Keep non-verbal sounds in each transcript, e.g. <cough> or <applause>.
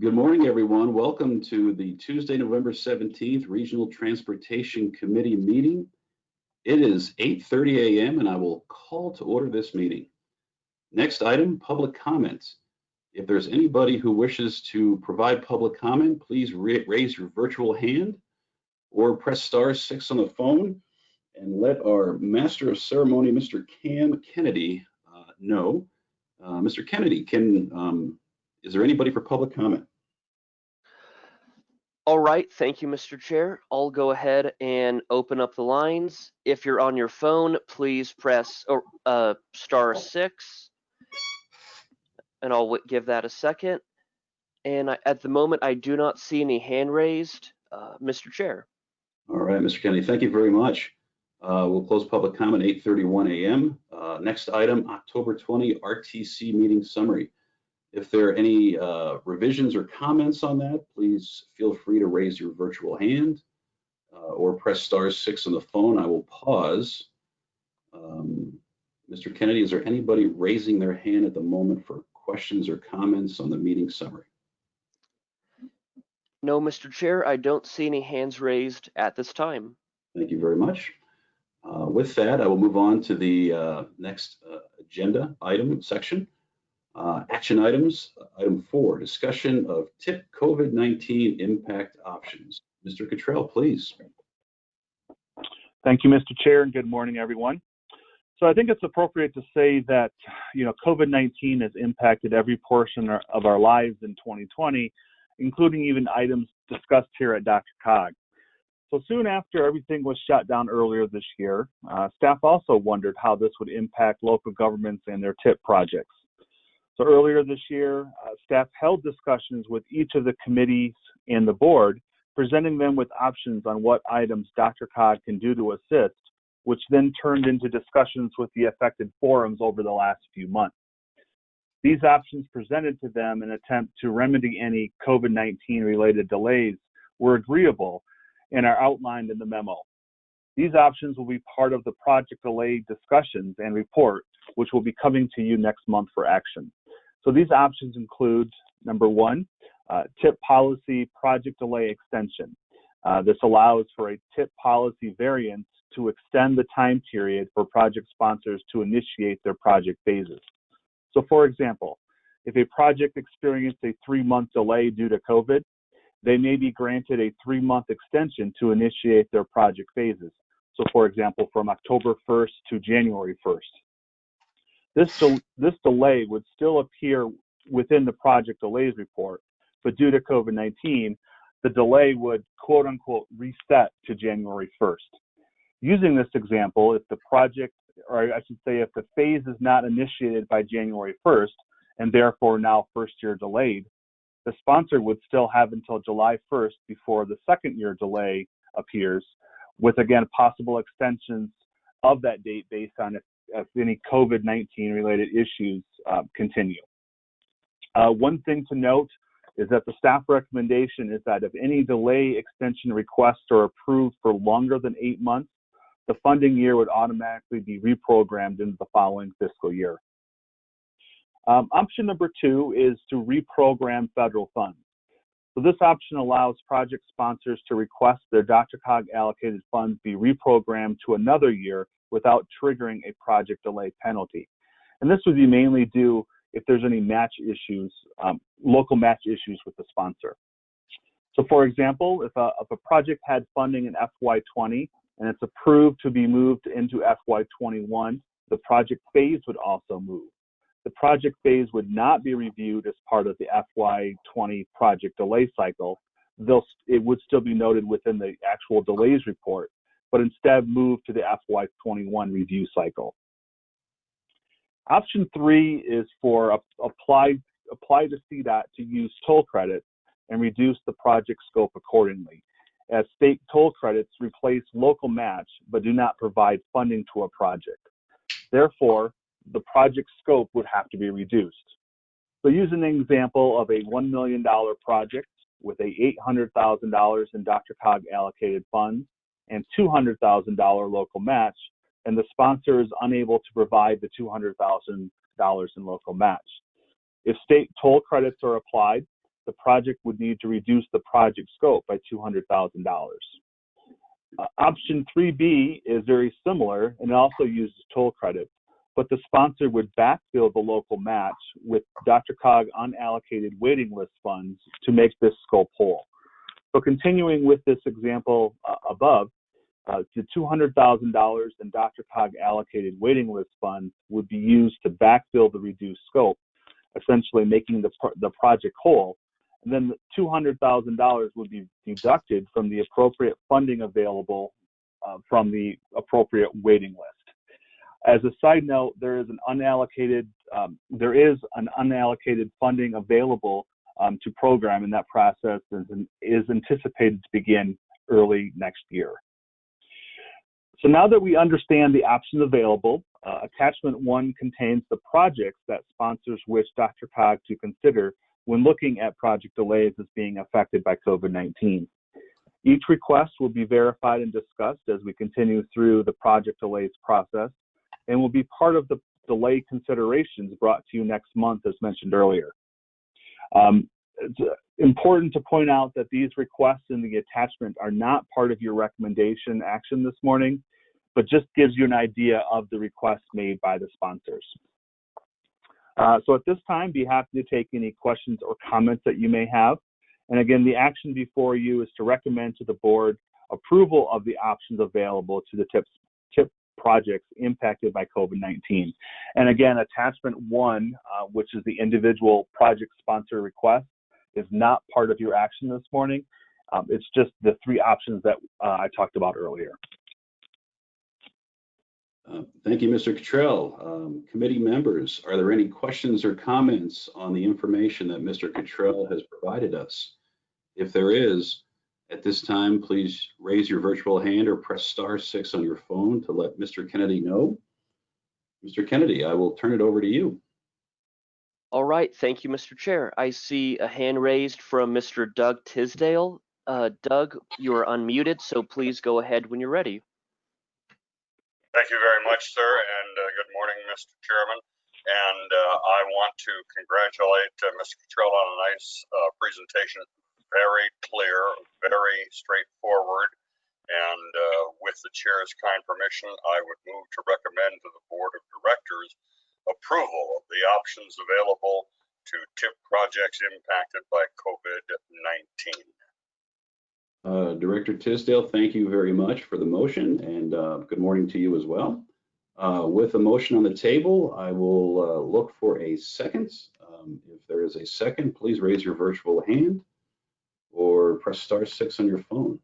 Good morning, everyone. Welcome to the Tuesday, November 17th Regional Transportation Committee meeting. It is 8:30 a.m. and I will call to order this meeting. Next item, public comments. If there's anybody who wishes to provide public comment, please raise your virtual hand or press star six on the phone and let our master of ceremony, Mr. Cam Kennedy, uh, know. Uh, Mr. Kennedy, can um, is there anybody for public comment? All right, thank you, Mr. Chair. I'll go ahead and open up the lines. If you're on your phone, please press uh, star six, and I'll give that a second. And I, at the moment, I do not see any hand raised, uh, Mr. Chair. All right, Mr. Kennedy, thank you very much. Uh, we'll close public comment 8:31 a.m. Uh, next item, October 20 RTC meeting summary. If there are any uh, revisions or comments on that, please feel free to raise your virtual hand uh, or press star six on the phone. I will pause. Um, Mr. Kennedy, is there anybody raising their hand at the moment for questions or comments on the meeting summary? No, Mr. Chair, I don't see any hands raised at this time. Thank you very much. Uh, with that, I will move on to the uh, next uh, agenda item section. Uh, action items, item four, discussion of TIP COVID-19 impact options. Mr. Cottrell, please. Thank you, Mr. Chair, and good morning, everyone. So I think it's appropriate to say that, you know, COVID-19 has impacted every portion of our lives in 2020, including even items discussed here at DRCOG. So soon after everything was shut down earlier this year, uh, staff also wondered how this would impact local governments and their TIP projects. So earlier this year, uh, staff held discussions with each of the committees and the board, presenting them with options on what items DRCOG can do to assist, which then turned into discussions with the affected forums over the last few months. These options presented to them in attempt to remedy any COVID-19 related delays were agreeable and are outlined in the memo. These options will be part of the project delay discussions and report, which will be coming to you next month for action. So these options include number one, uh, TIP policy project delay extension. Uh, this allows for a TIP policy variance to extend the time period for project sponsors to initiate their project phases. So for example, if a project experienced a three month delay due to COVID, they may be granted a three month extension to initiate their project phases. So for example, from October 1st to January 1st. This, del this delay would still appear within the project delays report, but due to COVID-19, the delay would quote unquote reset to January 1st. Using this example, if the project, or I should say, if the phase is not initiated by January 1st, and therefore now first year delayed, the sponsor would still have until July 1st before the second year delay appears, with again possible extensions of that date based on if if any COVID-19 related issues uh, continue. Uh, one thing to note is that the staff recommendation is that if any delay extension requests are approved for longer than eight months, the funding year would automatically be reprogrammed into the following fiscal year. Um, option number two is to reprogram federal funds. So this option allows project sponsors to request their DRCOG allocated funds be reprogrammed to another year without triggering a project delay penalty. And this would be mainly due if there's any match issues, um, local match issues with the sponsor. So for example, if a, if a project had funding in FY20 and it's approved to be moved into FY21, the project phase would also move. The project phase would not be reviewed as part of the FY20 project delay cycle. They'll, it would still be noted within the actual delays report, but instead move to the FY21 review cycle. Option three is for apply, apply to CDOT to use toll credits and reduce the project scope accordingly, as state toll credits replace local match but do not provide funding to a project. Therefore, the project scope would have to be reduced. So using an example of a $1 million project with a $800,000 in DRCOG allocated funds and $200,000 local match, and the sponsor is unable to provide the $200,000 in local match. If state toll credits are applied, the project would need to reduce the project scope by $200,000. Uh, option 3B is very similar and it also uses toll credits, but the sponsor would backfill the local match with DRCOG unallocated waiting list funds to make this scope whole. So continuing with this example uh, above, uh, the $200,000 in DRCOG allocated waiting list funds would be used to backfill the reduced scope, essentially making the, pro- the project whole. And then the $200,000 would be deducted from the appropriate funding available uh, from the appropriate waiting list. As a side note, there is an unallocated um, there is an unallocated funding available um, to program in that process and is anticipated to begin early next year. So now that we understand the options available, uh, attachment one contains the projects that sponsors wish DRCOG to consider when looking at project delays as being affected by COVID-19. Each request will be verified and discussed as we continue through the project delays process and will be part of the delay considerations brought to you next month as mentioned earlier. Um, it's uh, important to point out that these requests in the attachment are not part of your recommendation action this morning, but just gives you an idea of the requests made by the sponsors. Uh, so at this time, be happy to take any questions or comments that you may have. And again, the action before you is to recommend to the board approval of the options available to the TIP, TIP projects impacted by COVID-19. And again, attachment one, uh, which is the individual project sponsor request, is not part of your action this morning. Um, it's just the three options that uh, I talked about earlier. Uh, Thank you, Mr. Cottrell. Um, Committee members, are there any questions or comments on the information that Mr. Cottrell has provided us? If there is, at this time, please raise your virtual hand or press star six on your phone to let Mr. Kennedy know. Mr. Kennedy, I will turn it over to you. All right, thank you, Mr. Chair. I see a hand raised from Mr. Doug Tisdale. Uh, Doug, you are unmuted, so please go ahead when you're ready. Thank you very much, sir, and uh, good morning, Mr. Chairman. And uh, I want to congratulate uh, Mr. Cottrell on a nice uh, presentation. Very clear, very straightforward. And uh, with the chair's kind permission, I would move to recommend to the board of directors approval of the options available to TIP projects impacted by COVID-19. Uh, Director Tisdale, thank you very much for the motion and uh, good morning to you as well. Uh, With a motion on the table, I will uh, look for a second. Um, If there is a second, please raise your virtual hand press star six on your phone.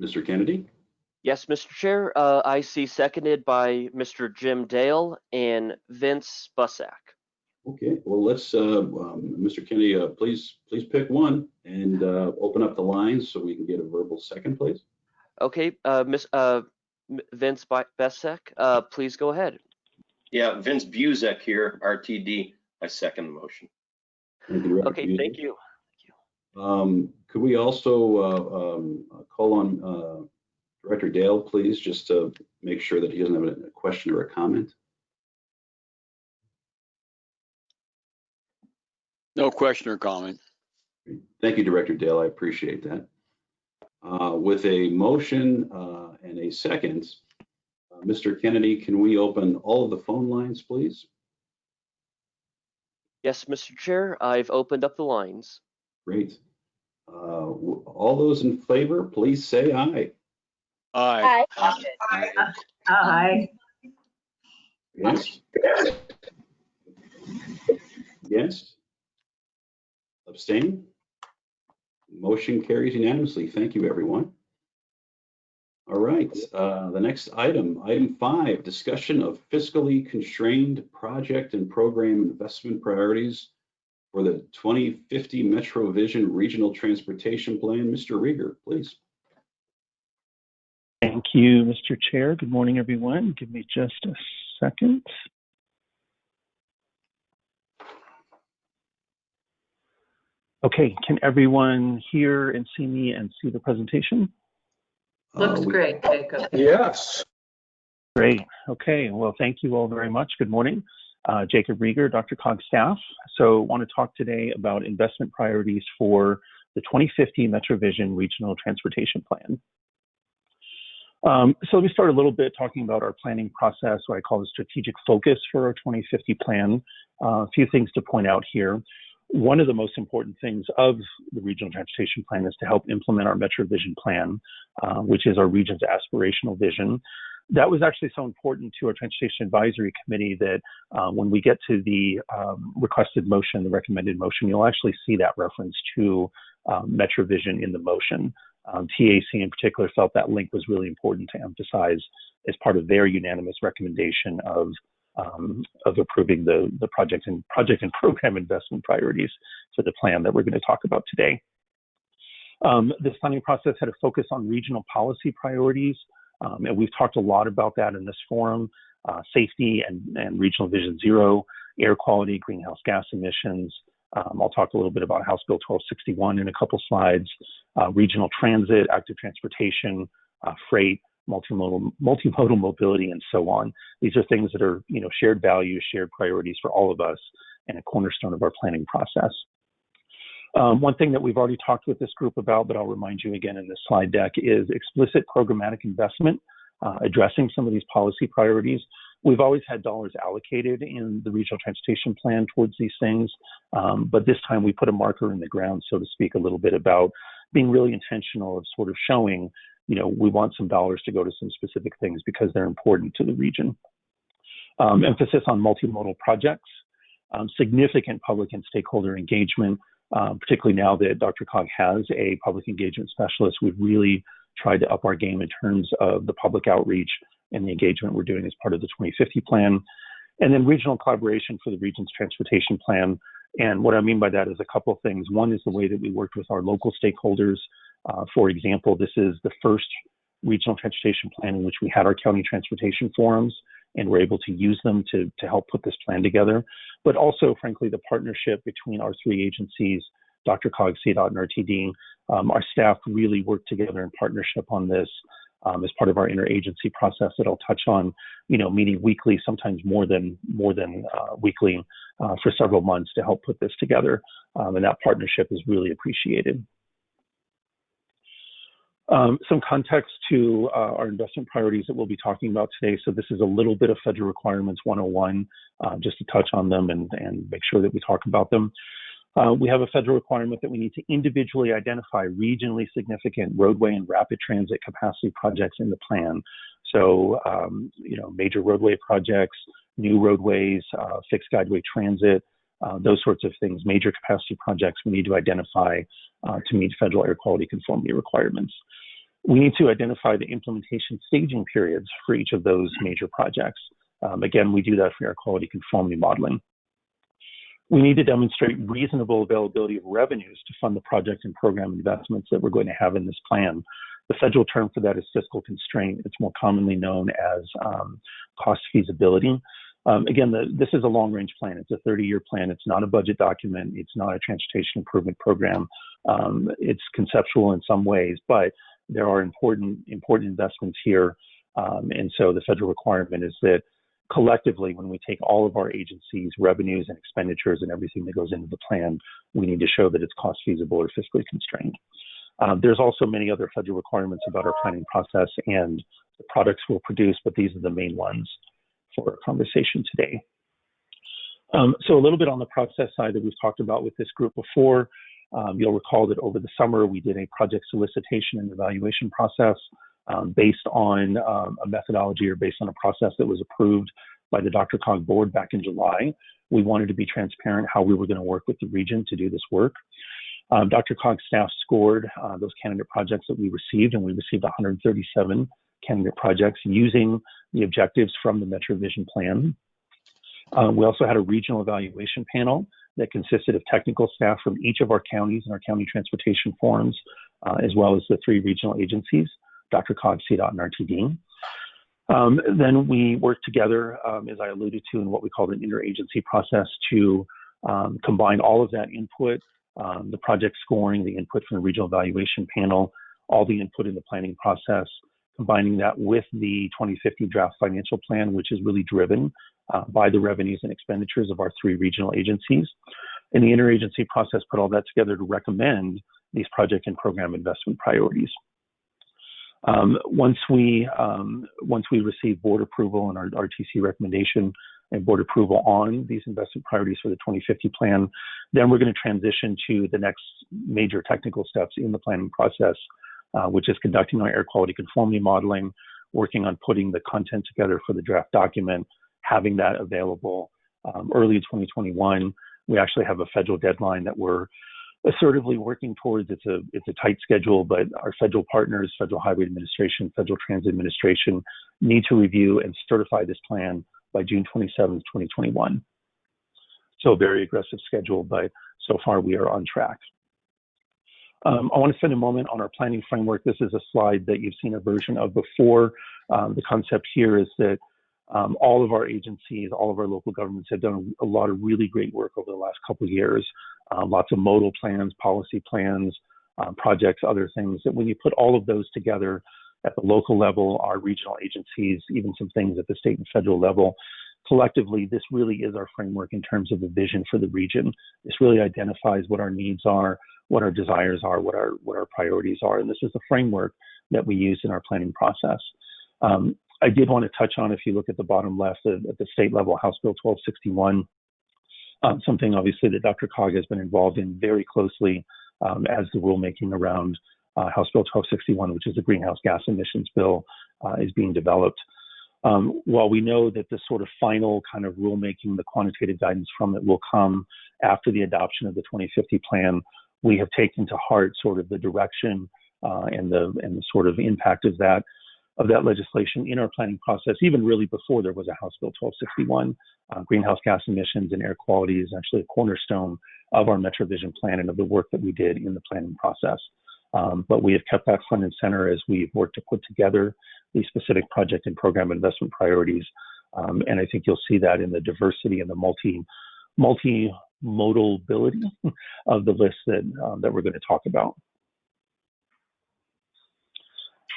Mr. Kennedy? Yes, Mr. Chair, uh, I see seconded by Mr. Jim Dale and Vince Buzek. Okay, well, let's, uh, um, Mr. Kennedy, uh, please, please pick one and uh, open up the lines so we can get a verbal second, please. Okay, uh, Miss, uh, Vince Bu- Buzek, uh, please go ahead. Yeah, Vince Buzek here, RTD. I second the motion. Thank you, Director Okay, thank Buzek. you. Um, Could we also uh, um, call on uh, Director Dale, please, just to make sure that he doesn't have a question or a comment? No question or comment. Thank you, Director Dale. I appreciate that. Uh, With a motion uh, and a second, uh, Mr. Kennedy, can we open all of the phone lines, please? Yes, Mr. Chair, I've opened up the lines. Great. Uh, All those in favor, please say aye. Aye. Aye. Aye. Yes? Yes? Abstain? Motion carries unanimously. Thank you, everyone. All right, uh, the next item, item five, discussion of fiscally constrained project and program investment priorities for the 2050 Metro Vision Regional Transportation Plan. Mr. Riger, please. Thank you, Mr. Chair. Good morning, everyone. Give me just a second. Okay, can everyone hear and see me and see the presentation? Looks Uh, we- great, Jacob. Yes. Great. Okay. Well, thank you all very much. Good morning. Uh, Jacob Riger, Dr. Cog staff. So, want to talk today about investment priorities for the 2050 MetroVision Regional Transportation Plan. Um, so, let me start a little bit talking about our planning process, what I call the strategic focus for our 2050 plan. Uh, a few things to point out here. One of the most important things of the Regional Transportation Plan is to help implement our MetroVision plan, uh, which is our region's aspirational vision that was actually so important to our transportation advisory committee that uh, when we get to the um, requested motion, the recommended motion, you'll actually see that reference to um, MetroVision in the motion. Um, TAC in particular felt that link was really important to emphasize as part of their unanimous recommendation of um, of approving the the project and project and program investment priorities for the plan that we're going to talk about today. Um, this planning process had a focus on regional policy priorities. Um, and we've talked a lot about that in this forum uh, safety and, and, regional vision zero, air quality, greenhouse gas emissions. Um, I'll talk a little bit about House Bill 1261 in a couple slides, uh, regional transit, active transportation, uh, freight, multimodal, multimodal mobility, and so on. These are things that are you know, shared values, shared priorities for all of us, and a cornerstone of our planning process. Um, one thing that we've already talked with this group about, but I'll remind you again in this slide deck, is explicit programmatic investment, uh, addressing some of these policy priorities. We've always had dollars allocated in the regional transportation plan towards these things, um, but this time we put a marker in the ground, so to speak, a little bit about being really intentional of sort of showing, you know, we want some dollars to go to some specific things because they're important to the region. Um, emphasis on multimodal projects, um, significant public and stakeholder engagement, um, particularly now that DRCOG has a public engagement specialist, we've really tried to up our game in terms of the public outreach and the engagement we're doing as part of the 2050 plan. And then regional collaboration for the region's transportation plan. And what I mean by that is a couple of things. One is the way that we worked with our local stakeholders. Uh, for example, this is the first regional transportation plan in which we had our county transportation forums and we're able to use them to, to help put this plan together. But also, frankly, the partnership between our three agencies, DRCOG, CDOT, and RTD, um, our staff really worked together in partnership on this um, as part of our interagency process that I'll touch on, you know, meeting weekly, sometimes more than more than uh, weekly uh, for several months to help put this together. Um, and that partnership is really appreciated. Um, some context to uh, our investment priorities that we'll be talking about today. So this is a little bit of Federal Requirements 101, uh, just to touch on them and, and make sure that we talk about them. Uh, we have a federal requirement that we need to individually identify regionally significant roadway and rapid transit capacity projects in the plan. So, um, you know, major roadway projects, new roadways, uh, fixed guideway transit, uh, those sorts of things, major capacity projects we need to identify uh, to meet federal air quality conformity requirements. We need to identify the implementation staging periods for each of those major projects. Um, again, we do that for air quality conformity modeling. We need to demonstrate reasonable availability of revenues to fund the project and program investments that we're going to have in this plan. The federal term for that is fiscal constraint. It's more commonly known as um, cost feasibility. Um, again, the, this is a long range plan. It's a 30 year plan. It's not a budget document. It's not a transportation improvement program. Um, it's conceptual in some ways, but there are important important investments here. Um, and so the federal requirement is that collectively, when we take all of our agencies' revenues and expenditures and everything that goes into the plan, we need to show that it's cost feasible or fiscally constrained. Um, there's also many other federal requirements about our planning process and the products we'll produce, but these are the main ones for our conversation today. Um, so a little bit on the process side that we've talked about with this group before. Um, you'll recall that over the summer we did a project solicitation and evaluation process um, based on um, a methodology or based on a process that was approved by the DRCOG board back in July. We wanted to be transparent how we were going to work with the region to do this work. Um, DRCOG's staff scored uh, those candidate projects that we received, and we received 137 candidate projects using the objectives from the MetroVision plan. Um, we also had a regional evaluation panel that consisted of technical staff from each of our counties and our county transportation forums, uh, as well as the three regional agencies, DRCOG, CDOT, and RTD. Um, then we worked together, um, as I alluded to, in what we called an interagency process to um, combine all of that input, um, the project scoring, the input from the regional evaluation panel, all the input in the planning process, combining that with the 2050 draft financial plan, which is really driven uh, by the revenues and expenditures of our three regional agencies. And the interagency process put all that together to recommend these project and program investment priorities. Um, once we um, once we receive board approval and our RTC recommendation and board approval on these investment priorities for the 2050 plan, then we're going to transition to the next major technical steps in the planning process, uh, which is conducting our air quality conformity modeling, working on putting the content together for the draft document, having that available um, early 2021. We actually have a federal deadline that we're assertively working towards. It's a it's a tight schedule, but our federal partners, Federal Highway Administration, Federal Transit Administration, need to review and certify this plan by June 27, 2021. So a very aggressive schedule, but so far we are on track. Um, I want to spend a moment on our planning framework. This is a slide that you've seen a version of before. Um, the concept here is that um, all of our agencies, all of our local governments have done a lot of really great work over the last couple of years. Um, lots of modal plans, policy plans, um, projects, other things. That when you put all of those together at the local level, our regional agencies, even some things at the state and federal level, collectively, this really is our framework in terms of the vision for the region. This really identifies what our needs are, what our desires are, what our what our priorities are, and this is the framework that we use in our planning process. Um, I did want to touch on, if you look at the bottom left at, at the state level, House Bill 1261, um, something obviously that DRCOG has been involved in very closely um, as the rulemaking around uh, House Bill 1261, which is the greenhouse gas emissions bill, uh, is being developed. Um, while we know that the sort of final kind of rulemaking, the quantitative guidance from it will come after the adoption of the 2050 plan, we have taken to heart sort of the direction uh, and the and the sort of impact of that of that legislation in our planning process, even really before there was a House Bill 1261. Uh, greenhouse gas emissions and air quality is actually a cornerstone of our MetroVision plan and of the work that we did in the planning process. Um, but we have kept that front and center as we've worked to put together these specific project and program investment priorities. Um, and I think you'll see that in the diversity and the multi multimodalability <laughs> of the list that um, that we're going to talk about.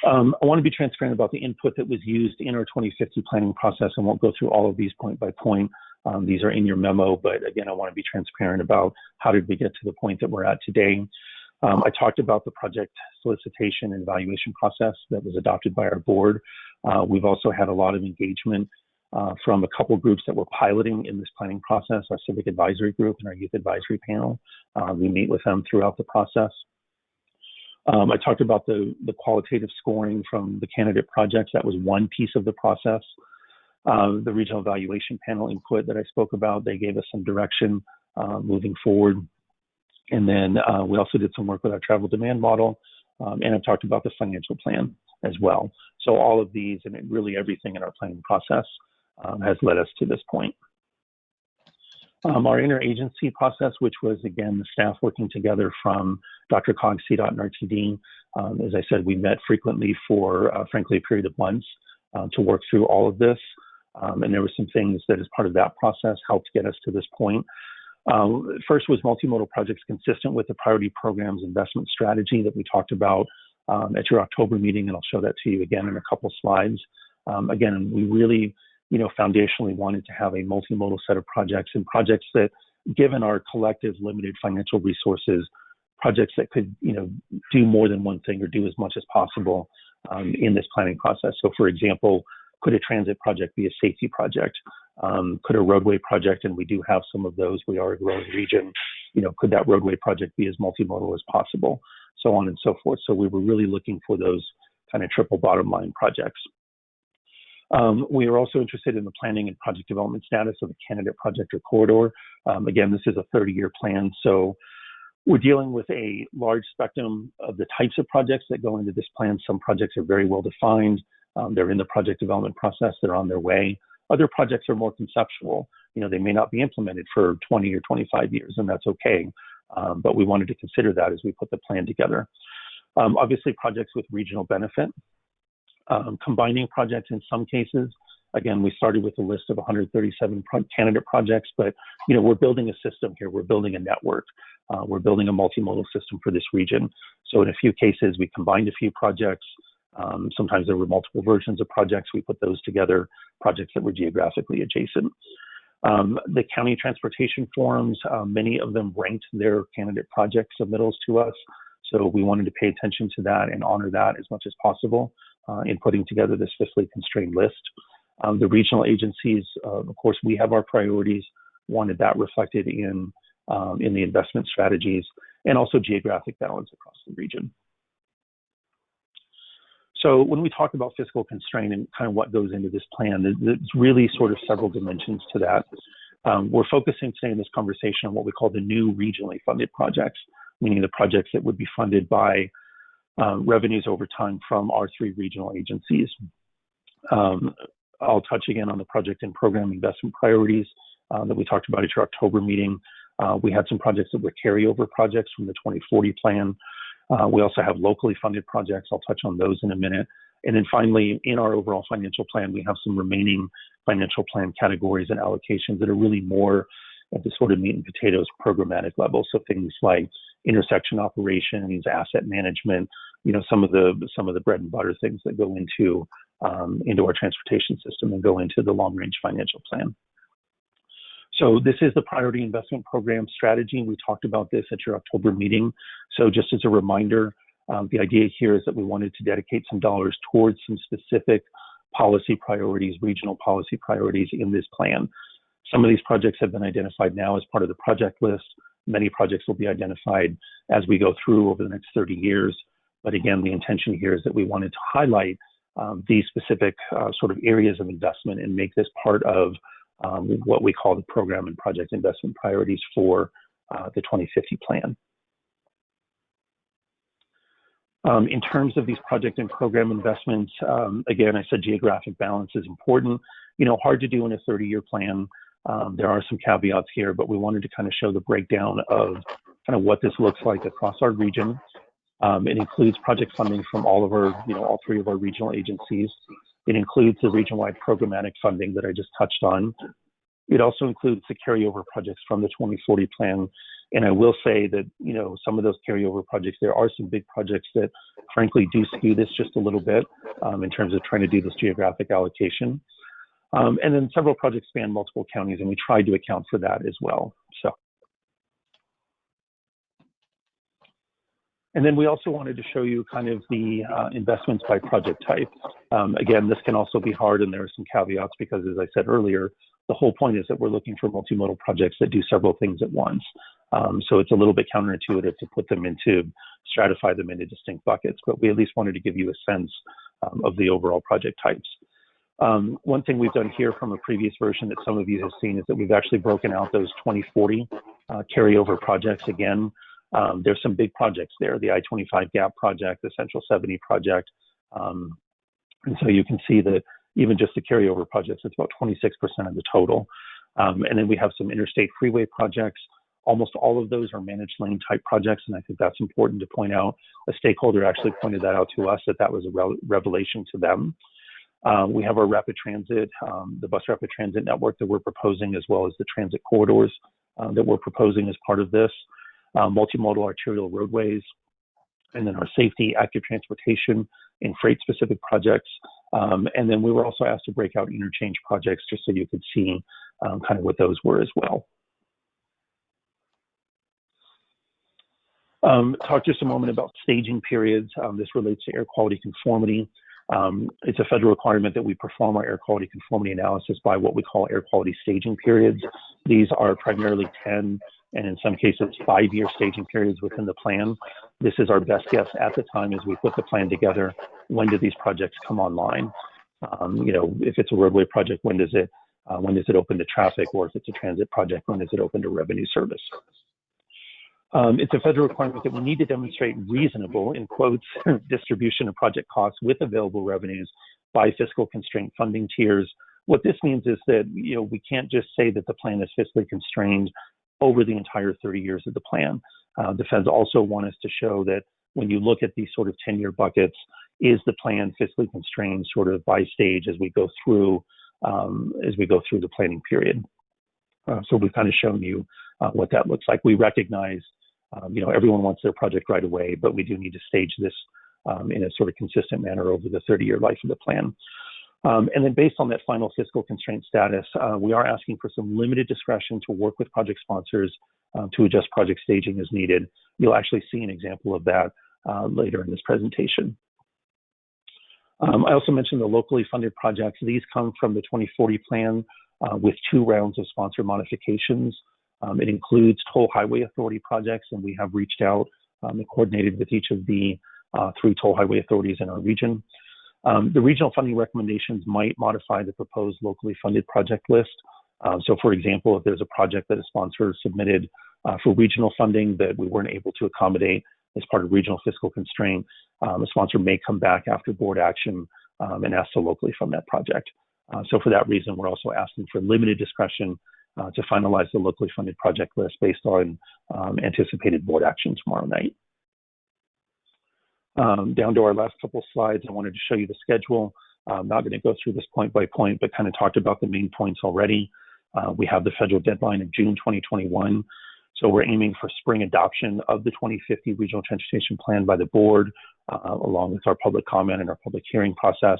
Um, I want to be transparent about the input that was used in our 2050 planning process. I won't go through all of these point by point. Um, these are in your memo, but again, I want to be transparent about how did we get to the point that we're at today. Um, I talked about the project solicitation and evaluation process that was adopted by our board. Uh, we've also had a lot of engagement uh, from a couple groups that were piloting in this planning process, our civic advisory group and our youth advisory panel. Uh, we meet with them throughout the process. Um, I talked about the, the qualitative scoring from the candidate projects. That was one piece of the process. Uh, the regional evaluation panel input that I spoke about, they gave us some direction uh, moving forward. And then uh, we also did some work with our travel demand model. Um, and I've talked about the financial plan as well. So all of these and really everything in our planning process um, has led us to this point. Um, our interagency process, which was again the staff working together from DRCOG, CDOT, and RTD. Um, as I said, we met frequently for, uh, frankly, a period of months uh, to work through all of this. Um, and there were some things that, as part of that process, helped get us to this point. Um, first was multimodal projects consistent with the priority programs investment strategy that we talked about um, at your October meeting, and I'll show that to you again in a couple slides. Um, again, we really you know, foundationally wanted to have a multimodal set of projects and projects that, given our collective limited financial resources, projects that could, you know, do more than one thing or do as much as possible um, in this planning process. So, for example, could a transit project be a safety project? Um, could a roadway project, and we do have some of those, we are a growing region, you know, could that roadway project be as multimodal as possible? So on and so forth. So we were really looking for those kind of triple bottom line projects. Um, we are also interested in the planning and project development status of the candidate project or corridor. Um, again, this is a 30-year plan, so we're dealing with a large spectrum of the types of projects that go into this plan. Some projects are very well defined. Um, they're in the project development process. They're on their way. Other projects are more conceptual. You know, they may not be implemented for 20 or 25 years, and that's okay. Um, but we wanted to consider that as we put the plan together. Um, obviously, projects with regional benefit um, combining projects in some cases. Again, we started with a list of 137 pro- candidate projects, but you know we're building a system here. We're building a network. Uh, we're building a multimodal system for this region. So in a few cases, we combined a few projects. Um, sometimes there were multiple versions of projects. We put those together, projects that were geographically adjacent. Um, the county transportation forums, uh, many of them ranked their candidate project submittals to us. So we wanted to pay attention to that and honor that as much as possible uh, in putting together this fiscally constrained list. Um, the regional agencies, uh, of course, we have our priorities, wanted that reflected in, um, in the investment strategies and also geographic balance across the region. So when we talk about fiscal constraint and kind of what goes into this plan, there's really sort of several dimensions to that. Um, we're focusing today in this conversation on what we call the new regionally funded projects, meaning the projects that would be funded by um, revenues over time from our three regional agencies. Um, I'll touch again on the project and program investment priorities uh, that we talked about at your October meeting. Uh, we had some projects that were carryover projects from the 2040 plan. Uh, we also have locally funded projects. I'll touch on those in a minute. And then finally, in our overall financial plan, we have some remaining financial plan categories and allocations that are really more at the sort of meat and potatoes programmatic level. So things like intersection operations, asset management, you know, some of the some of the bread and butter things that go into um, into our transportation system and go into the long range financial plan. So this is the priority investment program strategy. We talked about this at your October meeting. So just as a reminder, um, the idea here is that we wanted to dedicate some dollars towards some specific policy priorities, regional policy priorities in this plan. Some of these projects have been identified now as part of the project list. Many projects will be identified as we go through over the next 30 years. But again, the intention here is that we wanted to highlight um, these specific uh, sort of areas of investment and make this part of um, what we call the program and project investment priorities for uh, the 2050 plan. Um, in terms of these project and program investments, um, again, I said geographic balance is important. You know, hard to do in a 30-year plan. Um, there are some caveats here, but we wanted to kind of show the breakdown of kind of what this looks like across our region. Um, it includes project funding from all of our, you know, all three of our regional agencies. It includes the region-wide programmatic funding that I just touched on. It also includes the carryover projects from the 2040 plan. And I will say that, you know, some of those carryover projects, there are some big projects that frankly do skew this just a little bit um, in terms of trying to do this geographic allocation. Um, and then several projects span multiple counties, and we tried to account for that as well. So. And then we also wanted to show you kind of the uh, investments by project type. Um, again, this can also be hard, and there are some caveats because, as I said earlier, the whole point is that we're looking for multimodal projects that do several things at once. Um, so it's a little bit counterintuitive to put them into, stratify them into distinct buckets, but we at least wanted to give you a sense um, of the overall project types. Um, one thing we've done here from a previous version that some of you have seen is that we've actually broken out those 2040 uh, carryover projects again. Um, there's some big projects there, the I-25 GAP project, the Central 70 project. Um, and so you can see that even just the carryover projects, it's about 26% of the total. Um, and then we have some interstate freeway projects. Almost all of those are managed lane type projects, and I think that's important to point out. A stakeholder actually pointed that out to us that that was a re revelation to them. Um, we have our rapid transit, um, the bus rapid transit network that we're proposing, as well as the transit corridors uh, that we're proposing as part of this uh, multimodal arterial roadways, and then our safety, active transportation, and freight specific projects. Um, and then we were also asked to break out interchange projects just so you could see um, kind of what those were as well. Um, talk just a moment about staging periods. Um, this relates to air quality conformity. Um, it's a federal requirement that we perform our air quality conformity analysis by what we call air quality staging periods. These are primarily 10 and in some cases five-year staging periods within the plan. This is our best guess at the time as we put the plan together. When do these projects come online? Um, you know, if it's a roadway project, when does it uh, when does it open to traffic, or if it's a transit project, when does it open to revenue service? Um, it's a federal requirement that we need to demonstrate reasonable, in quotes, <laughs> distribution of project costs with available revenues by fiscal constraint funding tiers. What this means is that you know we can't just say that the plan is fiscally constrained over the entire 30 years of the plan. Uh, the feds also want us to show that when you look at these sort of 10 year buckets, is the plan fiscally constrained sort of by stage as we go through um, as we go through the planning period. Uh, so we've kind of shown you uh, what that looks like. We recognize, um, you know, everyone wants their project right away, but we do need to stage this um, in a sort of consistent manner over the 30-year life of the plan. Um, and then based on that final fiscal constraint status, uh, we are asking for some limited discretion to work with project sponsors uh, to adjust project staging as needed. You'll actually see an example of that uh, later in this presentation. Um, I also mentioned the locally funded projects. These come from the 2040 plan uh, with two rounds of sponsor modifications. Um, it includes toll highway authority projects, and we have reached out um, and coordinated with each of the uh, three toll highway authorities in our region. Um, the regional funding recommendations might modify the proposed locally funded project list. Uh, so, for example, if there's a project that a sponsor submitted uh, for regional funding that we weren't able to accommodate as part of regional fiscal constraint, um, a sponsor may come back after board action um, and ask to locally fund that project. Uh, so, for that reason, we're also asking for limited discretion uh, to finalize the locally funded project list based on um, anticipated board action tomorrow night. Um, down to our last couple slides, I wanted to show you the schedule. I'm not going to go through this point by point, but kind of talked about the main points already. Uh, we have the federal deadline of June 2021. So we're aiming for spring adoption of the 2050 Regional Transportation Plan by the board, uh, along with our public comment and our public hearing process,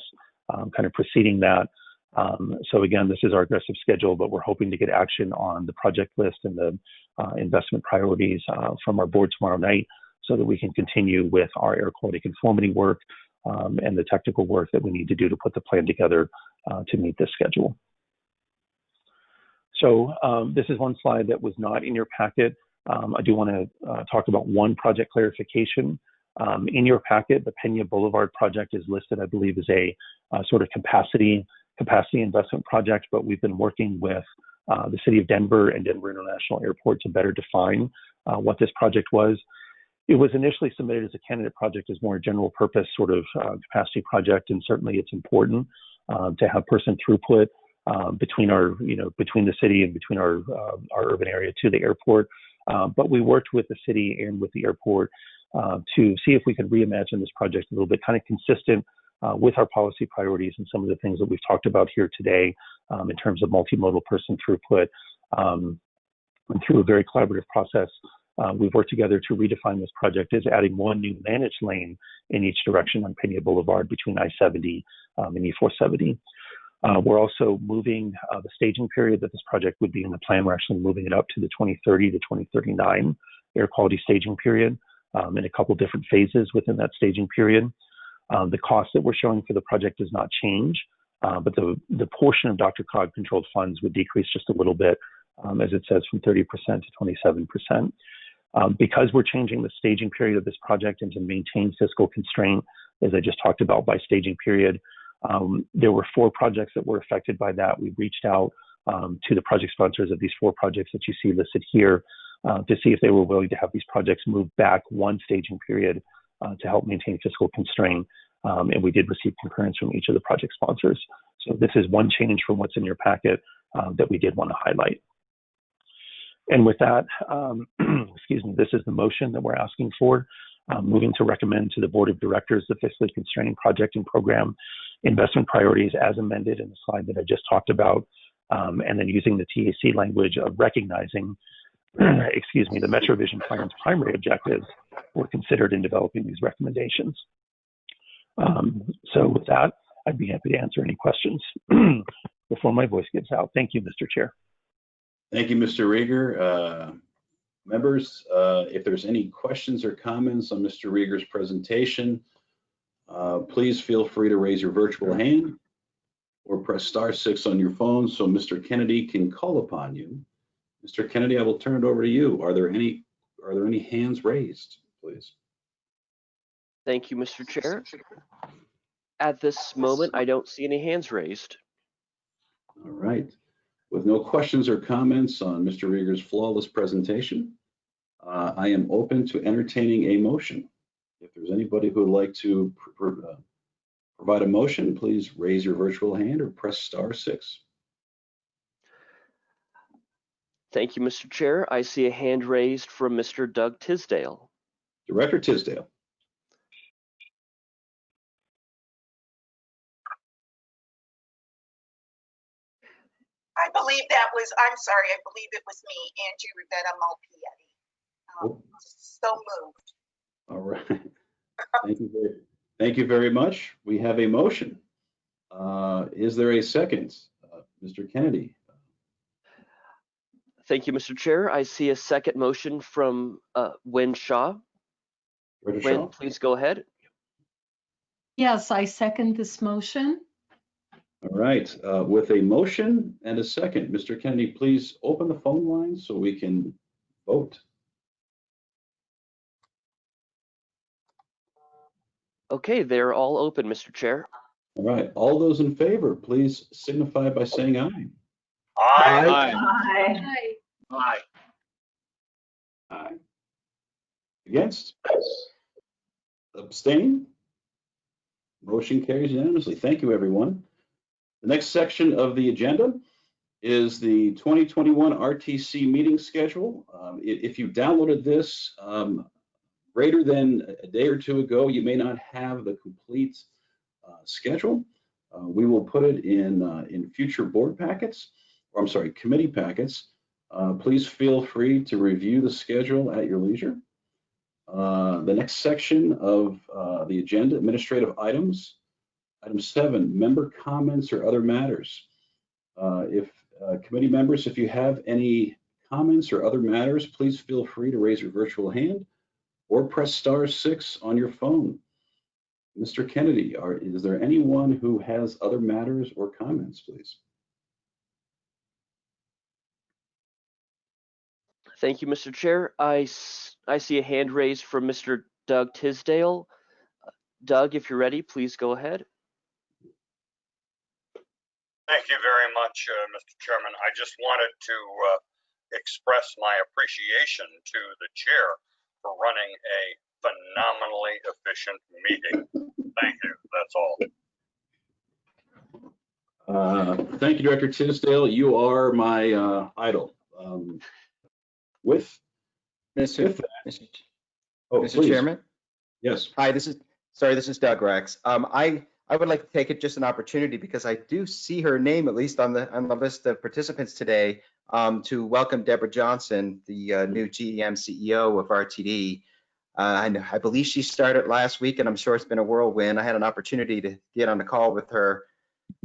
um, kind of preceding that. Um, so again, this is our aggressive schedule, but we're hoping to get action on the project list and the uh, investment priorities uh, from our board tomorrow night so that we can continue with our air quality conformity work um, and the technical work that we need to do to put the plan together uh, to meet this schedule. So um, this is one slide that was not in your packet. Um, I do want to uh, talk about one project clarification. Um, in your packet, the Pena Boulevard project is listed, I believe, as a uh, sort of capacity capacity investment project, but we've been working with uh, the City of Denver and Denver International Airport to better define uh, what this project was. It was initially submitted as a candidate project as more a general purpose sort of uh, capacity project, and certainly it's important uh, to have person throughput um, between our, you know, between the city and between our uh, our urban area to the airport. Uh, but we worked with the city and with the airport uh, to see if we could reimagine this project a little bit, kind of consistent uh, with our policy priorities and some of the things that we've talked about here today um, in terms of multimodal person throughput. Um, and through a very collaborative process, uh, we've worked together to redefine this project as adding one new managed lane in each direction on Pena Boulevard between I-70 um, and E-470. Uh, we're also moving uh, the staging period that this project would be in the plan. We're actually moving it up to the 2030 to 2039 air quality staging period um, in a couple different phases within that staging period. Um, the cost that we're showing for the project does not change, uh, but the, the portion of DRCOG controlled funds would decrease just a little bit, um, as it says, from 30% to 27%. Um, because we're changing the staging period of this project and to maintain fiscal constraint, as I just talked about by staging period, um, there were four projects that were affected by that. We reached out um, to the project sponsors of these four projects that you see listed here uh, to see if they were willing to have these projects move back one staging period uh, to help maintain fiscal constraint. Um, and we did receive concurrence from each of the project sponsors. So this is one change from what's in your packet uh, that we did want to highlight. And with that, um, <clears throat> excuse me, this is the motion that we're asking for. Um, moving to recommend to the Board of Directors the fiscally constraining project and program investment priorities as amended in the slide that I just talked about, um, and then using the TAC language of recognizing, <clears throat> excuse me, the MetroVision plan's primary objectives were considered in developing these recommendations. Um, so with that, I'd be happy to answer any questions <clears throat> before my voice gives out. Thank you, Mr. Chair. Thank you, Mr. Riger. Uh, members, uh, if there's any questions or comments on Mr. Riger's presentation, uh, please feel free to raise your virtual hand or press star six on your phone so Mr. Kennedy can call upon you. Mr. Kennedy, I will turn it over to you. Are there any are there any hands raised, please? Thank you, Mr. Chair. At this moment, I don't see any hands raised. All right. With no questions or comments on Mr. Riger's flawless presentation, uh, I am open to entertaining a motion. If there's anybody who would like to pr pr uh, provide a motion, please raise your virtual hand or press star six. Thank you, Mr. Chair. I see a hand raised from Mr. Doug Tisdale. Director Tisdale. Was, I'm sorry, I believe it was me, Angie Rivera Malpiede. Um, Oh. So moved. All right. Thank you very, Thank you very much. We have a motion. Uh, Is there a second? Uh, Mr. Kennedy? Thank you, Mr. Chair. I see a second motion from uh, Wynne Shaw. Director Wynne, Shaw? please go ahead. Yes, I second this motion. All right, uh, with a motion and a second, Mr. Kennedy, please open the phone line so we can vote. Okay, they're all open, Mr. Chair. All right, all those in favor, please signify by saying aye. Aye. Aye. Aye. Aye. Against? Abstain? Motion carries unanimously. Thank you, everyone. The next section of the agenda is the 2021 RTC meeting schedule. Um, If you downloaded this um, greater than a day or two ago, you may not have the complete uh, schedule. Uh, We will put it in, uh, in future board packets, or I'm sorry, committee packets. Uh, Please feel free to review the schedule at your leisure. Uh, The next section of uh, the agenda, administrative items. Item seven, member comments or other matters. Uh, If uh, committee members, if you have any comments or other matters, please feel free to raise your virtual hand or press star six on your phone. Mr. Kennedy, are, is there anyone who has other matters or comments, please? Thank you, Mr. Chair. I see a hand raised from Mr. Doug Tisdale. Doug, if you're ready, please go ahead. Thank you very much, uh, Mr. Chairman. I just wanted to uh, express my appreciation to the chair for running a phenomenally efficient meeting. Thank you. That's all. Uh, Thank you, Director Tisdale. You are my uh, idol. Um, With, Mr. with, Mr. Oh, Mr. please. Chairman? Yes. Hi, this is, sorry, this is Doug Rex. Um, I, I would like to take it just an opportunity because I do see her name at least on the, on the list of participants today um, to welcome Deborah Johnson, the uh, new GM CEO of RTD. Uh, and I believe she started last week and I'm sure it's been a whirlwind. I had an opportunity to get on a call with her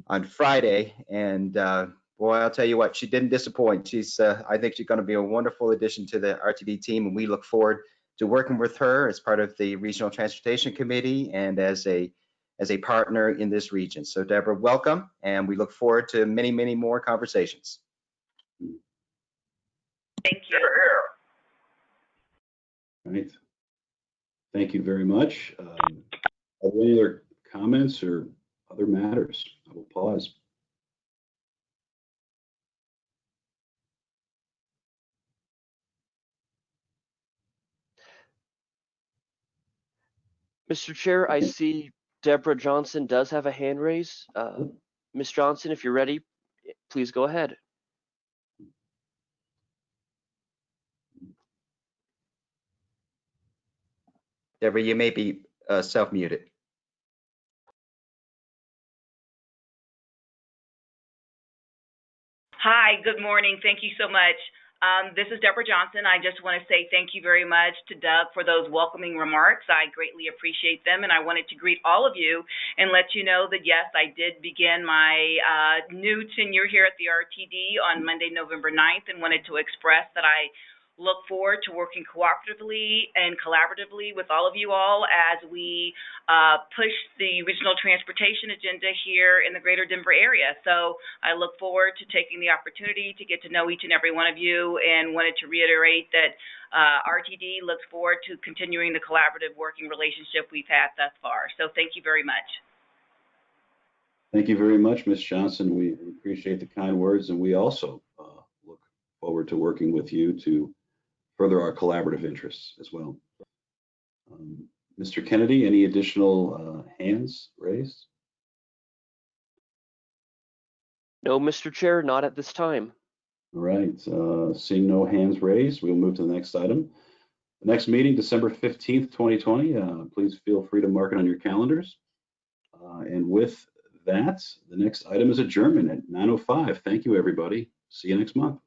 on Friday and uh, boy, I'll tell you what, she didn't disappoint. She's, uh, I think she's going to be a wonderful addition to the RTD team and we look forward to working with her as part of the Regional Transportation Committee and as a as a partner in this region. So Deborah, welcome, and we look forward to many, many more conversations. Thank you. here. All right. Thank you very much. Um, Are there any other comments or other matters? I will pause. Mr. Chair, I see Deborah Johnson does have a hand raise. Uh, Ms. Johnson, if you're ready, please go ahead. Deborah, you may be uh, self-muted. Hi, good morning. Thank you so much. Um, this is Deborah Johnson. I just want to say thank you very much to Doug for those welcoming remarks. I greatly appreciate them, and I wanted to greet all of you and let you know that yes, I did begin my uh, new tenure here at the RTD on Monday, November 9th, and wanted to express that I look forward to working cooperatively and collaboratively with all of you all as we uh, push the regional transportation agenda here in the greater Denver area. So I look forward to taking the opportunity to get to know each and every one of you and wanted to reiterate that uh, RTD looks forward to continuing the collaborative working relationship we've had thus far. So thank you very much. Thank you very much, Ms. Johnson. We appreciate the kind words, and we also uh, look forward to working with you to further our collaborative interests as well. Um, Mr. Kennedy, any additional uh, hands raised? No, Mr. Chair, not at this time. All right, uh, seeing no hands raised, we'll move to the next item. The next meeting, December 15th, 2020. Uh, Please feel free to mark it on your calendars. Uh, And with that, the next item is adjournment at 9:05. Thank you, everybody. See you next month.